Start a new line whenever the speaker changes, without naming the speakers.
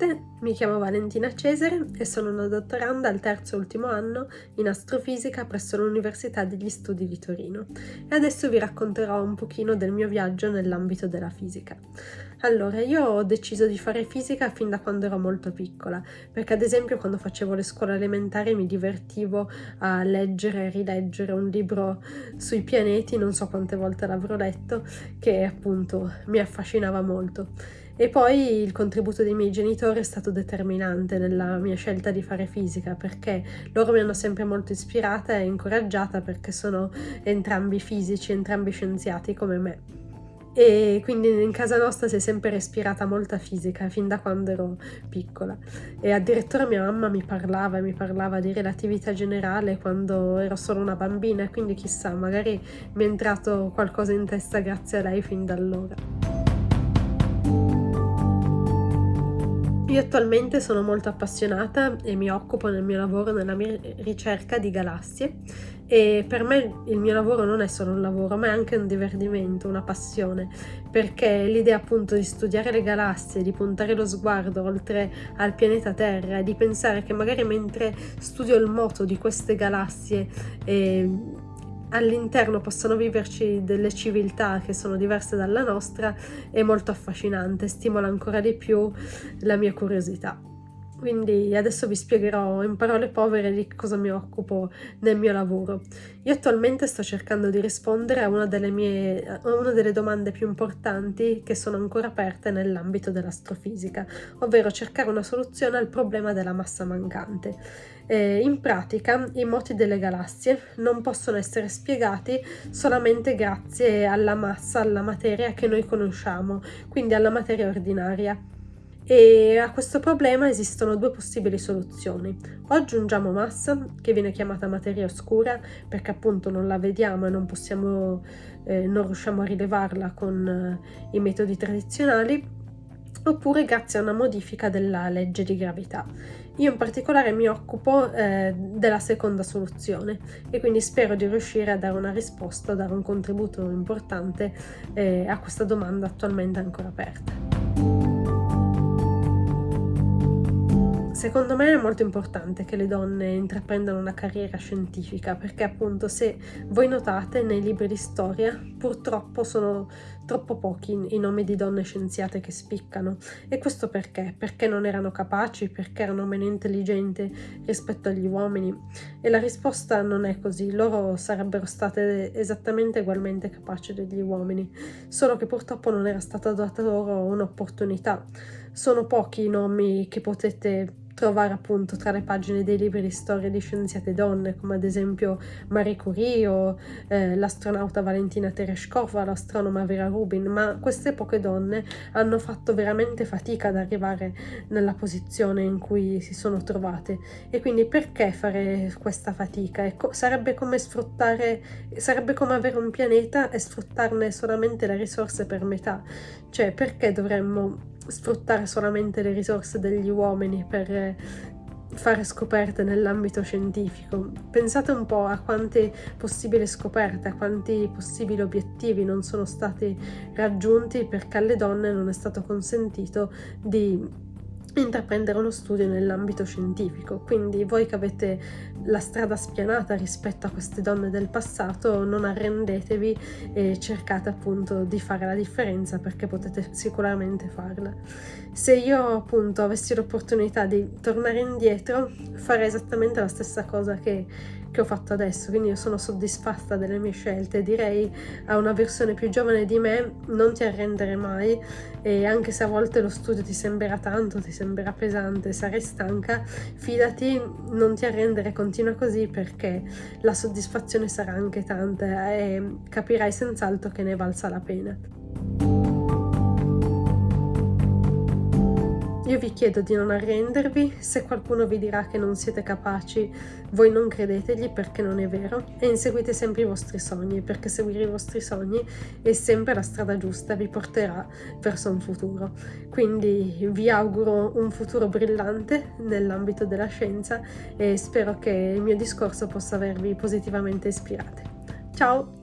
Tutte, mi chiamo Valentina Cesare e sono una dottoranda al terzo e ultimo anno in astrofisica presso l'Università degli Studi di Torino e adesso vi racconterò un pochino del mio viaggio nell'ambito della fisica. Allora, io ho deciso di fare fisica fin da quando ero molto piccola, perché ad esempio quando facevo le scuole elementari mi divertivo a leggere e rileggere un libro sui pianeti, non so quante volte l'avrò letto, che appunto mi affascinava molto. E poi il contributo dei miei genitori è stato determinante nella mia scelta di fare fisica perché loro mi hanno sempre molto ispirata e incoraggiata perché sono entrambi fisici, entrambi scienziati come me. E quindi in casa nostra si è sempre respirata molta fisica fin da quando ero piccola e addirittura mia mamma mi parlava mi parlava di relatività generale quando ero solo una bambina e quindi chissà magari mi è entrato qualcosa in testa grazie a lei fin da allora. Io attualmente sono molto appassionata e mi occupo nel mio lavoro nella mia ricerca di galassie. E per me il mio lavoro non è solo un lavoro ma è anche un divertimento, una passione. Perché l'idea appunto di studiare le galassie, di puntare lo sguardo oltre al pianeta Terra e di pensare che magari mentre studio il moto di queste galassie eh, all'interno possano viverci delle civiltà che sono diverse dalla nostra è molto affascinante, stimola ancora di più la mia curiosità. Quindi adesso vi spiegherò in parole povere di cosa mi occupo nel mio lavoro. Io attualmente sto cercando di rispondere a una delle, mie, a una delle domande più importanti che sono ancora aperte nell'ambito dell'astrofisica, ovvero cercare una soluzione al problema della massa mancante. In pratica i moti delle galassie non possono essere spiegati solamente grazie alla massa, alla materia che noi conosciamo, quindi alla materia ordinaria e a questo problema esistono due possibili soluzioni. O aggiungiamo massa, che viene chiamata materia oscura, perché appunto non la vediamo e non possiamo, eh, non riusciamo a rilevarla con eh, i metodi tradizionali, oppure grazie a una modifica della legge di gravità. Io in particolare mi occupo eh, della seconda soluzione e quindi spero di riuscire a dare una risposta, a dare un contributo importante eh, a questa domanda attualmente ancora aperta. Secondo me è molto importante che le donne intraprendano una carriera scientifica perché appunto se voi notate nei libri di storia purtroppo sono troppo pochi i nomi di donne scienziate che spiccano e questo perché? Perché non erano capaci, perché erano meno intelligenti rispetto agli uomini e la risposta non è così, loro sarebbero state esattamente ugualmente capaci degli uomini, solo che purtroppo non era stata data loro un'opportunità. Sono pochi i nomi che potete trovare appunto tra le pagine dei libri di storia di scienziate donne, come ad esempio Marie Curie o eh, l'astronauta Valentina Tereshkova, l'astronoma Vera Rubin, ma queste poche donne hanno fatto veramente fatica ad arrivare nella posizione in cui si sono trovate e quindi perché fare questa fatica? Ecco, sarebbe come sfruttare, sarebbe come avere un pianeta e sfruttarne solamente le risorse per metà, cioè perché dovremmo sfruttare solamente le risorse degli uomini per fare scoperte nell'ambito scientifico. Pensate un po' a quante possibili scoperte, a quanti possibili obiettivi non sono stati raggiunti perché alle donne non è stato consentito di intraprendere uno studio nell'ambito scientifico. Quindi voi che avete la strada spianata rispetto a queste donne del passato, non arrendetevi e cercate appunto di fare la differenza perché potete sicuramente farla. Se io appunto avessi l'opportunità di tornare indietro, farei esattamente la stessa cosa che che ho fatto adesso, quindi io sono soddisfatta delle mie scelte. Direi a una versione più giovane di me non ti arrendere mai e anche se a volte lo studio ti sembrerà tanto, ti sembrerà pesante, sarai stanca, fidati, non ti arrendere, continua così perché la soddisfazione sarà anche tanta e capirai senz'altro che ne valsa la pena. Io vi chiedo di non arrendervi, se qualcuno vi dirà che non siete capaci, voi non credetegli perché non è vero e inseguite sempre i vostri sogni, perché seguire i vostri sogni è sempre la strada giusta, vi porterà verso un futuro. Quindi vi auguro un futuro brillante nell'ambito della scienza e spero che il mio discorso possa avervi positivamente ispirate. Ciao!